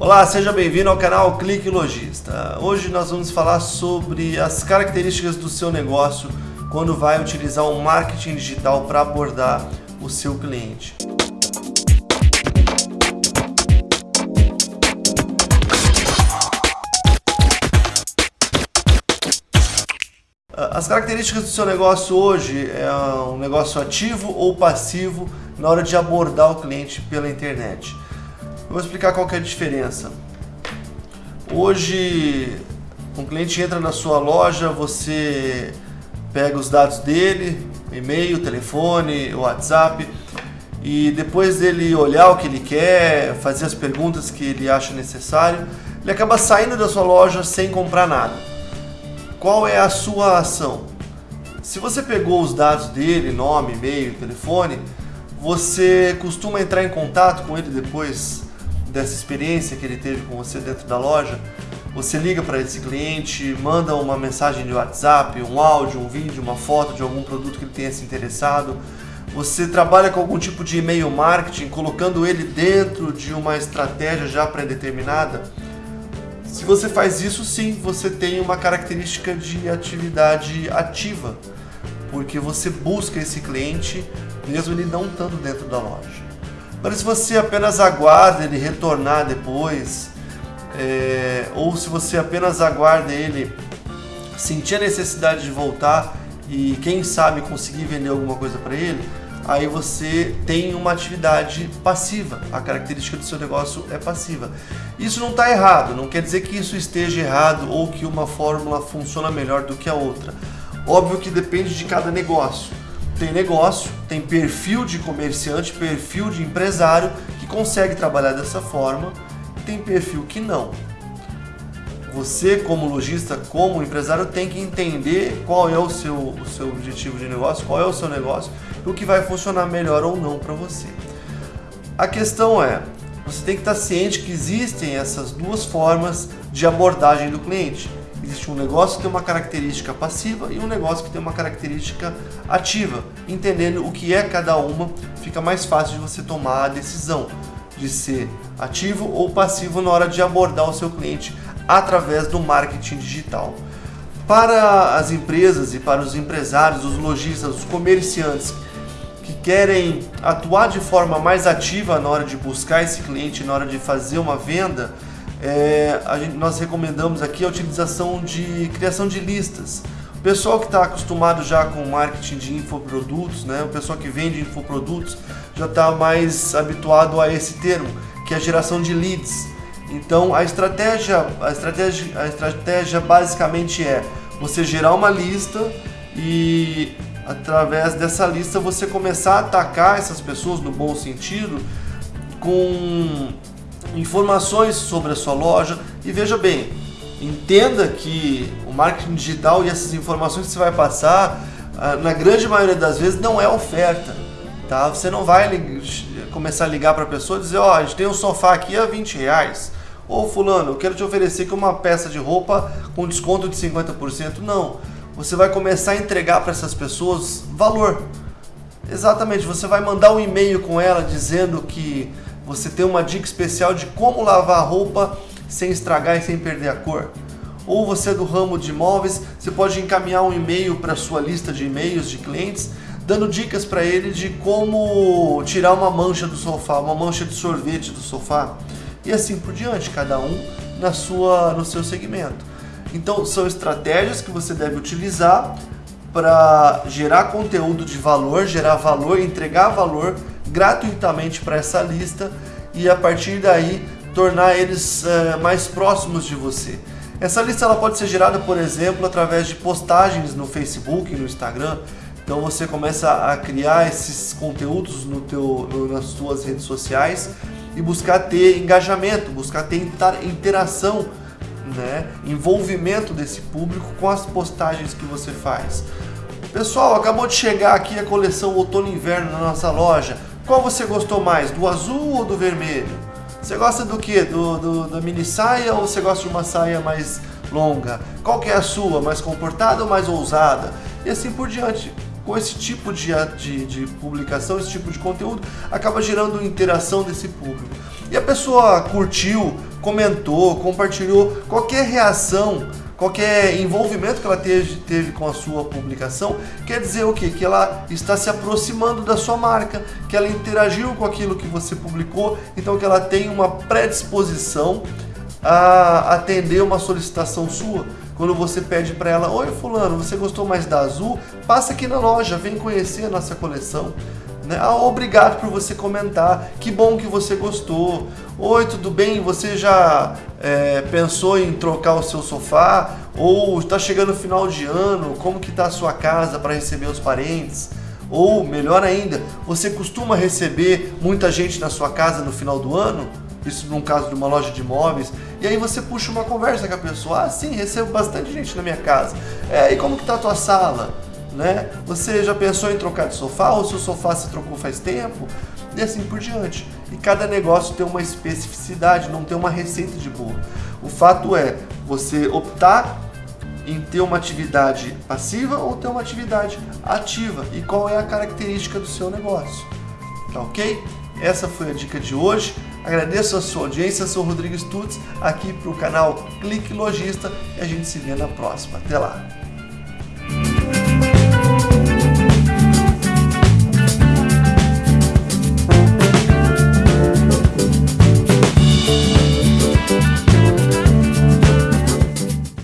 Olá, seja bem-vindo ao canal Clique Logista. Hoje nós vamos falar sobre as características do seu negócio quando vai utilizar o marketing digital para abordar o seu cliente. As características do seu negócio hoje é um negócio ativo ou passivo na hora de abordar o cliente pela internet. Eu vou explicar qual é a diferença. Hoje, um cliente entra na sua loja, você pega os dados dele, e-mail, telefone, WhatsApp, e depois dele olhar o que ele quer, fazer as perguntas que ele acha necessário, ele acaba saindo da sua loja sem comprar nada. Qual é a sua ação? Se você pegou os dados dele, nome, e-mail, telefone, você costuma entrar em contato com ele depois dessa experiência que ele teve com você dentro da loja, você liga para esse cliente, manda uma mensagem de WhatsApp, um áudio, um vídeo, uma foto de algum produto que ele tenha se interessado. Você trabalha com algum tipo de e-mail marketing, colocando ele dentro de uma estratégia já pré-determinada. Se você faz isso, sim, você tem uma característica de atividade ativa, porque você busca esse cliente mesmo ele não estando dentro da loja. Mas se você apenas aguarda ele retornar depois, é, ou se você apenas aguarda ele sentir a necessidade de voltar e quem sabe conseguir vender alguma coisa para ele, aí você tem uma atividade passiva. A característica do seu negócio é passiva. Isso não está errado, não quer dizer que isso esteja errado ou que uma fórmula funciona melhor do que a outra. Óbvio que depende de cada negócio tem negócio, tem perfil de comerciante, perfil de empresário que consegue trabalhar dessa forma, tem perfil que não. Você, como lojista, como empresário, tem que entender qual é o seu, o seu objetivo de negócio, qual é o seu negócio e o que vai funcionar melhor ou não para você. A questão é, você tem que estar ciente que existem essas duas formas de abordagem do cliente. Existe um negócio que tem uma característica passiva e um negócio que tem uma característica ativa. Entendendo o que é cada uma, fica mais fácil de você tomar a decisão de ser ativo ou passivo na hora de abordar o seu cliente através do marketing digital. Para as empresas e para os empresários, os lojistas, os comerciantes que querem atuar de forma mais ativa na hora de buscar esse cliente, na hora de fazer uma venda, é, gente, nós recomendamos aqui a utilização de criação de listas. O pessoal que está acostumado já com marketing de infoprodutos, né, o pessoal que vende infoprodutos, já está mais habituado a esse termo, que é a geração de leads. Então a estratégia, a estratégia, a estratégia basicamente é você gerar uma lista e através dessa lista você começar a atacar essas pessoas no bom sentido com informações sobre a sua loja e veja bem, entenda que o marketing digital e essas informações que você vai passar, ah, na grande maioria das vezes não é oferta, tá? Você não vai começar a ligar para a pessoa e dizer, ó, oh, a gente tem um sofá aqui a 20 reais, ou fulano, eu quero te oferecer aqui uma peça de roupa com desconto de 50%, não. Você vai começar a entregar para essas pessoas valor. Exatamente, você vai mandar um e-mail com ela dizendo que você tem uma dica especial de como lavar a roupa sem estragar e sem perder a cor. Ou você é do ramo de imóveis, você pode encaminhar um e-mail para sua lista de e-mails de clientes, dando dicas para ele de como tirar uma mancha do sofá, uma mancha de sorvete do sofá. E assim por diante, cada um na sua, no seu segmento. Então são estratégias que você deve utilizar para gerar conteúdo de valor, gerar valor, entregar valor gratuitamente para essa lista e a partir daí tornar eles é, mais próximos de você. Essa lista ela pode ser gerada, por exemplo, através de postagens no Facebook, no Instagram. Então você começa a criar esses conteúdos no teu, nas suas redes sociais e buscar ter engajamento, buscar ter interação, né? envolvimento desse público com as postagens que você faz. Pessoal, acabou de chegar aqui a coleção outono inverno na nossa loja. Qual você gostou mais, do azul ou do vermelho? Você gosta do que? Do, do, da mini saia ou você gosta de uma saia mais longa? Qual que é a sua? Mais comportada ou mais ousada? E assim por diante. Com esse tipo de, de, de publicação, esse tipo de conteúdo, acaba gerando interação desse público. E a pessoa curtiu, comentou, compartilhou, qualquer reação, qualquer envolvimento que ela teve, teve com a sua publicação, quer dizer o quê? Que ela está se aproximando da sua marca, que ela interagiu com aquilo que você publicou, então que ela tem uma predisposição a atender uma solicitação sua. Quando você pede para ela, oi fulano, você gostou mais da azul? Passa aqui na loja, vem conhecer a nossa coleção. Né? Ah, obrigado por você comentar, que bom que você gostou. Oi, tudo bem? Você já é, pensou em trocar o seu sofá? Ou está chegando o final de ano, como que está a sua casa para receber os parentes? Ou, melhor ainda, você costuma receber muita gente na sua casa no final do ano? Isso num caso de uma loja de imóveis. E aí você puxa uma conversa com a pessoa. Ah, sim, recebo bastante gente na minha casa. É, e como que tá a tua sala? Né? Você já pensou em trocar de sofá ou seu sofá se trocou faz tempo? E assim por diante. E cada negócio tem uma especificidade, não tem uma receita de bolo. O fato é você optar em ter uma atividade passiva ou ter uma atividade ativa e qual é a característica do seu negócio. Tá ok? Essa foi a dica de hoje. Agradeço a sua audiência, sou Rodrigo Stutz, aqui para o canal Clique Logista e a gente se vê na próxima. Até lá!